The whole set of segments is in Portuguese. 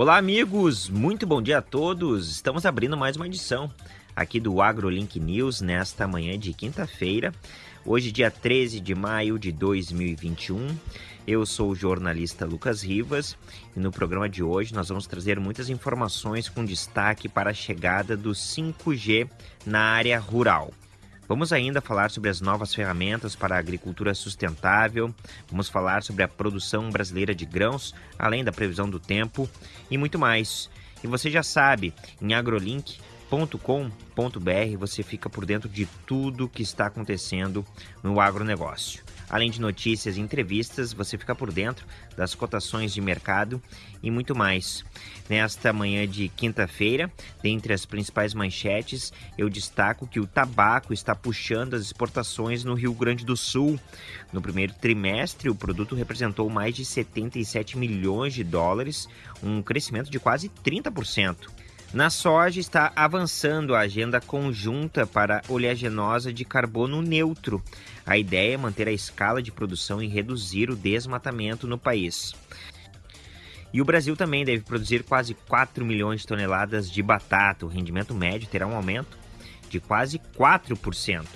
Olá, amigos! Muito bom dia a todos! Estamos abrindo mais uma edição aqui do AgroLink News nesta manhã de quinta-feira, hoje, dia 13 de maio de 2021. Eu sou o jornalista Lucas Rivas e no programa de hoje nós vamos trazer muitas informações com destaque para a chegada do 5G na área rural. Vamos ainda falar sobre as novas ferramentas para a agricultura sustentável, vamos falar sobre a produção brasileira de grãos, além da previsão do tempo e muito mais. E você já sabe, em agrolink.com.br você fica por dentro de tudo que está acontecendo no agronegócio. Além de notícias e entrevistas, você fica por dentro das cotações de mercado e muito mais. Nesta manhã de quinta-feira, dentre as principais manchetes, eu destaco que o tabaco está puxando as exportações no Rio Grande do Sul. No primeiro trimestre, o produto representou mais de 77 milhões de dólares, um crescimento de quase 30%. Na soja está avançando a agenda conjunta para oleaginosa de carbono neutro. A ideia é manter a escala de produção e reduzir o desmatamento no país. E o Brasil também deve produzir quase 4 milhões de toneladas de batata. O rendimento médio terá um aumento de quase 4%.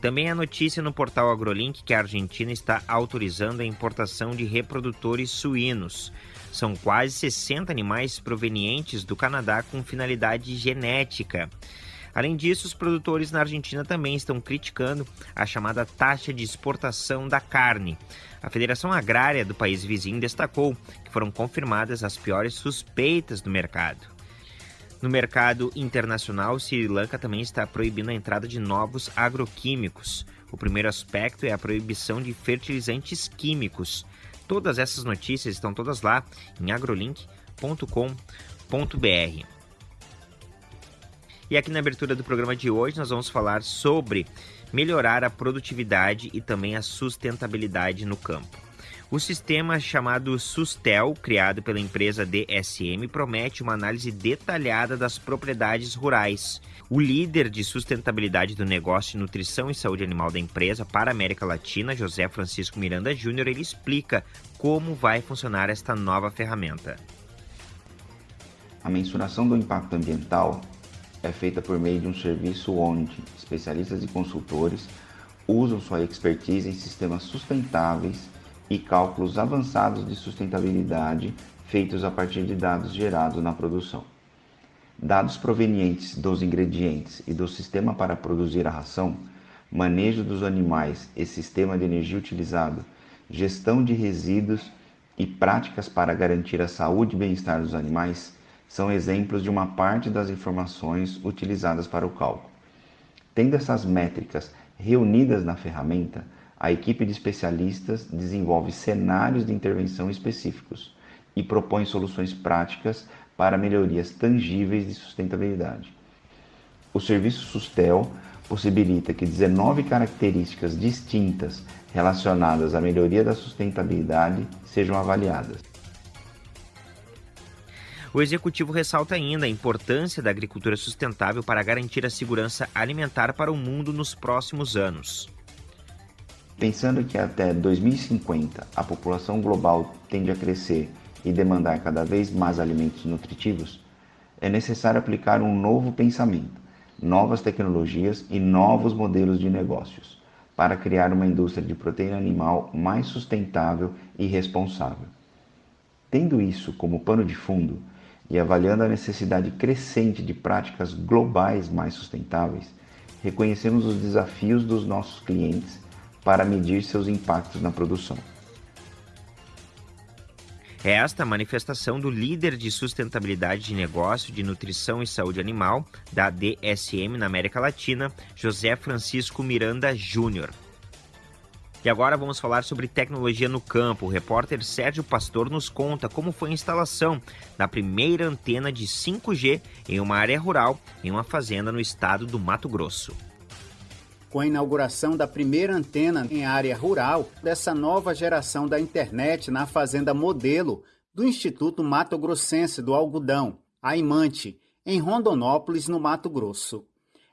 Também há notícia no portal AgroLink que a Argentina está autorizando a importação de reprodutores suínos. São quase 60 animais provenientes do Canadá com finalidade genética. Além disso, os produtores na Argentina também estão criticando a chamada taxa de exportação da carne. A Federação Agrária do país vizinho destacou que foram confirmadas as piores suspeitas do mercado. No mercado internacional, Sri Lanka também está proibindo a entrada de novos agroquímicos. O primeiro aspecto é a proibição de fertilizantes químicos. Todas essas notícias estão todas lá em agrolink.com.br. E aqui na abertura do programa de hoje nós vamos falar sobre melhorar a produtividade e também a sustentabilidade no campo. O sistema chamado Sustel, criado pela empresa DSM, promete uma análise detalhada das propriedades rurais. O líder de sustentabilidade do negócio de nutrição e saúde animal da empresa para a América Latina, José Francisco Miranda Júnior, ele explica como vai funcionar esta nova ferramenta. A mensuração do impacto ambiental é feita por meio de um serviço onde especialistas e consultores usam sua expertise em sistemas sustentáveis e cálculos avançados de sustentabilidade feitos a partir de dados gerados na produção. Dados provenientes dos ingredientes e do sistema para produzir a ração, manejo dos animais e sistema de energia utilizado, gestão de resíduos e práticas para garantir a saúde e bem-estar dos animais são exemplos de uma parte das informações utilizadas para o cálculo. Tendo essas métricas reunidas na ferramenta, a equipe de especialistas desenvolve cenários de intervenção específicos e propõe soluções práticas para melhorias tangíveis de sustentabilidade. O serviço Sustel possibilita que 19 características distintas relacionadas à melhoria da sustentabilidade sejam avaliadas. O executivo ressalta ainda a importância da agricultura sustentável para garantir a segurança alimentar para o mundo nos próximos anos. Pensando que até 2050 a população global tende a crescer e demandar cada vez mais alimentos nutritivos, é necessário aplicar um novo pensamento, novas tecnologias e novos modelos de negócios para criar uma indústria de proteína animal mais sustentável e responsável. Tendo isso como pano de fundo e avaliando a necessidade crescente de práticas globais mais sustentáveis, reconhecemos os desafios dos nossos clientes para medir seus impactos na produção. Esta manifestação do líder de sustentabilidade de negócio de nutrição e saúde animal da DSM na América Latina, José Francisco Miranda Júnior. E agora vamos falar sobre tecnologia no campo. O repórter Sérgio Pastor nos conta como foi a instalação da primeira antena de 5G em uma área rural em uma fazenda no estado do Mato Grosso com a inauguração da primeira antena em área rural dessa nova geração da internet na Fazenda Modelo do Instituto Mato Grossense do Algodão, a Imante, em Rondonópolis, no Mato Grosso.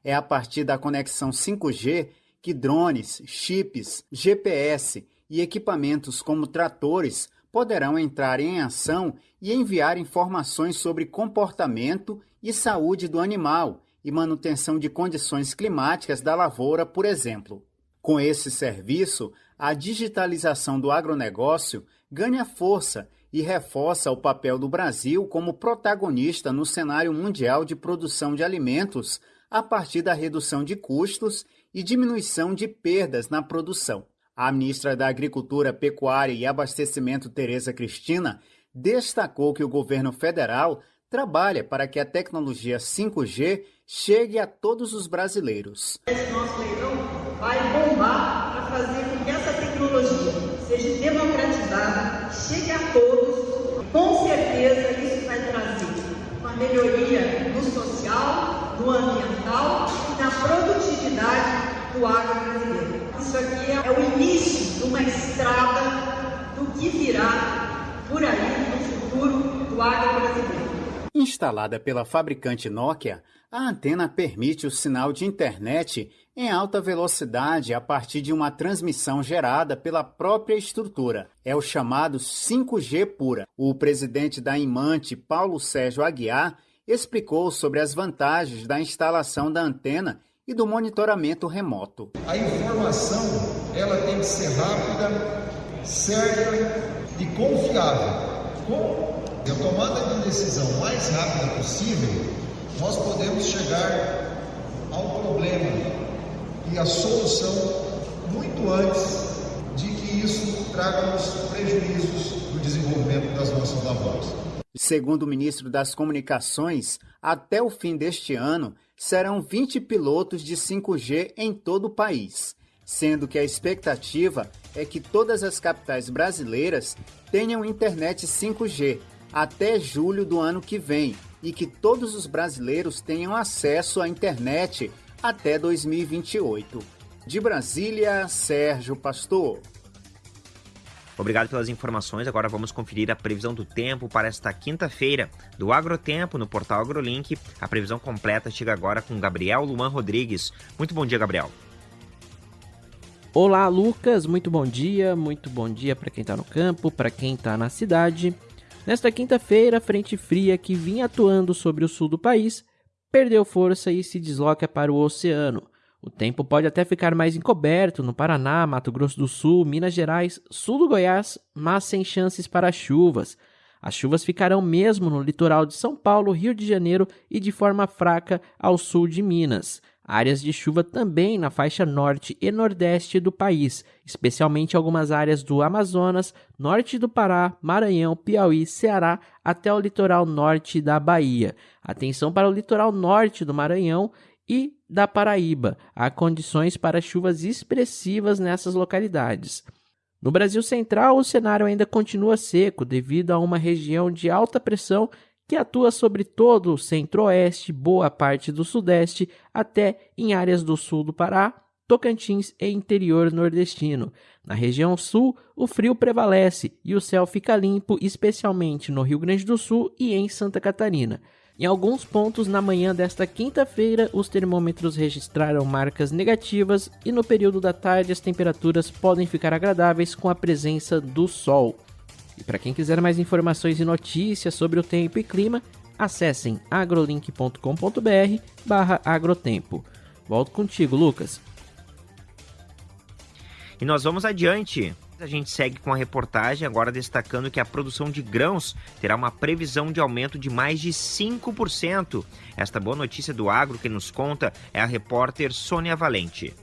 É a partir da conexão 5G que drones, chips, GPS e equipamentos como tratores poderão entrar em ação e enviar informações sobre comportamento e saúde do animal e manutenção de condições climáticas da lavoura, por exemplo. Com esse serviço, a digitalização do agronegócio ganha força e reforça o papel do Brasil como protagonista no cenário mundial de produção de alimentos a partir da redução de custos e diminuição de perdas na produção. A ministra da Agricultura, Pecuária e Abastecimento, Tereza Cristina, destacou que o governo federal trabalha para que a tecnologia 5G chegue a todos os brasileiros. Esse nosso leilão vai bombar para fazer com que essa tecnologia seja democratizada, chegue a todos. Com certeza isso vai trazer uma melhoria no social, no ambiental e na produtividade do agro brasileiro. Isso aqui é o início de uma estrada do que virá por aí no futuro do agro brasileiro. Instalada pela fabricante Nokia, a antena permite o sinal de internet em alta velocidade a partir de uma transmissão gerada pela própria estrutura. É o chamado 5G pura. O presidente da Imante, Paulo Sérgio Aguiar, explicou sobre as vantagens da instalação da antena e do monitoramento remoto. A informação ela tem que ser rápida, certa e confiável. Com a tomada de decisão mais rápida possível, nós podemos chegar ao problema e à solução muito antes de que isso traga-nos prejuízos no desenvolvimento das nossas lavouras. Segundo o ministro das Comunicações, até o fim deste ano serão 20 pilotos de 5G em todo o país, sendo que a expectativa é que todas as capitais brasileiras tenham internet 5G até julho do ano que vem e que todos os brasileiros tenham acesso à internet até 2028. De Brasília, Sérgio Pastor. Obrigado pelas informações. Agora vamos conferir a previsão do tempo para esta quinta-feira do Agrotempo no portal AgroLink. A previsão completa chega agora com Gabriel Luan Rodrigues. Muito bom dia, Gabriel. Olá, Lucas. Muito bom dia. Muito bom dia para quem está no campo, para quem está na cidade. Nesta quinta-feira, a frente fria que vinha atuando sobre o sul do país perdeu força e se desloca para o oceano. O tempo pode até ficar mais encoberto no Paraná, Mato Grosso do Sul, Minas Gerais, sul do Goiás, mas sem chances para chuvas. As chuvas ficarão mesmo no litoral de São Paulo, Rio de Janeiro e de forma fraca ao sul de Minas. Áreas de chuva também na faixa norte e nordeste do país, especialmente algumas áreas do Amazonas, norte do Pará, Maranhão, Piauí, Ceará, até o litoral norte da Bahia. Atenção para o litoral norte do Maranhão e da Paraíba. Há condições para chuvas expressivas nessas localidades. No Brasil Central, o cenário ainda continua seco devido a uma região de alta pressão que atua sobre todo o centro-oeste, boa parte do sudeste, até em áreas do sul do Pará, Tocantins e interior nordestino. Na região sul, o frio prevalece e o céu fica limpo, especialmente no Rio Grande do Sul e em Santa Catarina. Em alguns pontos na manhã desta quinta-feira, os termômetros registraram marcas negativas e no período da tarde as temperaturas podem ficar agradáveis com a presença do sol. E para quem quiser mais informações e notícias sobre o tempo e clima, acessem agrolink.com.br/agrotempo. Volto contigo, Lucas. E nós vamos adiante. A gente segue com a reportagem agora destacando que a produção de grãos terá uma previsão de aumento de mais de 5%. Esta boa notícia do agro que nos conta é a repórter Sônia Valente.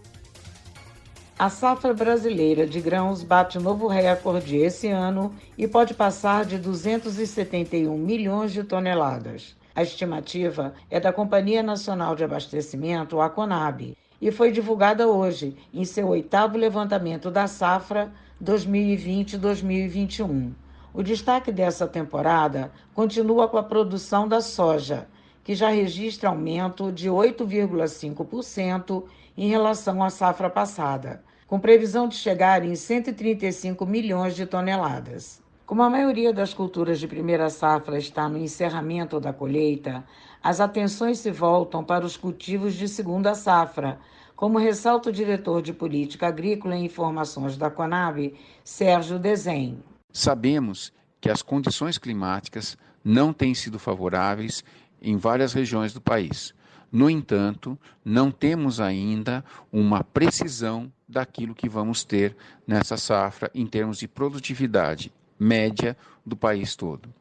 A safra brasileira de grãos bate novo recorde esse ano e pode passar de 271 milhões de toneladas. A estimativa é da Companhia Nacional de Abastecimento, a Conab, e foi divulgada hoje em seu oitavo levantamento da safra 2020-2021. O destaque dessa temporada continua com a produção da soja, que já registra aumento de 8,5% em relação à safra passada, com previsão de chegar em 135 milhões de toneladas. Como a maioria das culturas de primeira safra está no encerramento da colheita, as atenções se voltam para os cultivos de segunda safra, como ressalta o diretor de Política Agrícola e Informações da Conab, Sérgio Desen. Sabemos que as condições climáticas não têm sido favoráveis em várias regiões do país. No entanto, não temos ainda uma precisão daquilo que vamos ter nessa safra em termos de produtividade média do país todo.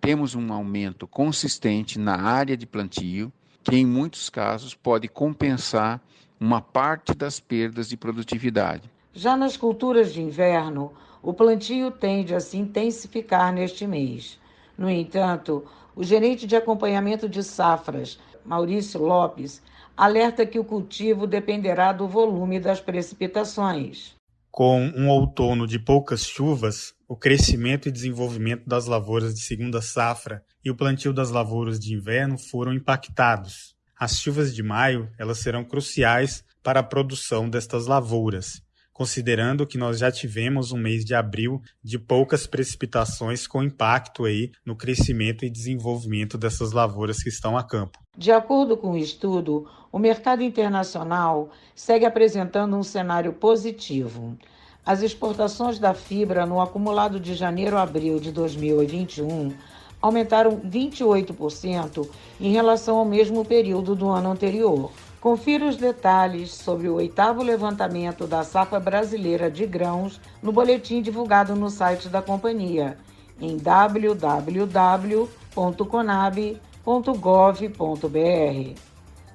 Temos um aumento consistente na área de plantio, que em muitos casos pode compensar uma parte das perdas de produtividade. Já nas culturas de inverno, o plantio tende a se intensificar neste mês. No entanto, o gerente de acompanhamento de safras, Maurício Lopes, alerta que o cultivo dependerá do volume das precipitações. Com um outono de poucas chuvas, o crescimento e desenvolvimento das lavouras de segunda safra e o plantio das lavouras de inverno foram impactados. As chuvas de maio, elas serão cruciais para a produção destas lavouras considerando que nós já tivemos um mês de abril de poucas precipitações com impacto aí no crescimento e desenvolvimento dessas lavouras que estão a campo. De acordo com o estudo, o mercado internacional segue apresentando um cenário positivo. As exportações da fibra no acumulado de janeiro a abril de 2021 aumentaram 28% em relação ao mesmo período do ano anterior. Confira os detalhes sobre o oitavo levantamento da safra brasileira de grãos no boletim divulgado no site da companhia em www.conab.gov.br.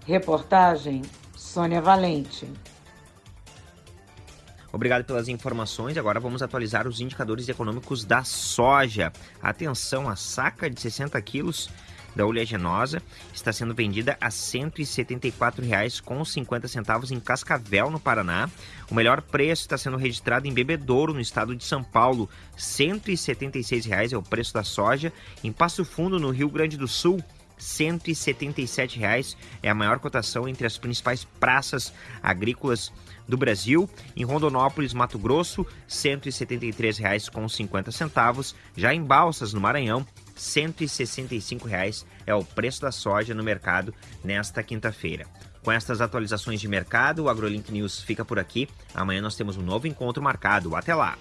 Reportagem Sônia Valente. Obrigado pelas informações. Agora vamos atualizar os indicadores econômicos da soja. Atenção, a saca de 60 quilos da oleaginosa está sendo vendida a R$ 174,50 em Cascavel, no Paraná. O melhor preço está sendo registrado em Bebedouro, no estado de São Paulo. R$ 176,00 é o preço da soja. Em Passo Fundo, no Rio Grande do Sul, R$ 177,00 é a maior cotação entre as principais praças agrícolas do Brasil. Em Rondonópolis, Mato Grosso, R$ 173,50. Já em Balsas, no Maranhão, R$ 165,00 é o preço da soja no mercado nesta quinta-feira. Com estas atualizações de mercado, o AgroLink News fica por aqui. Amanhã nós temos um novo encontro marcado. Até lá!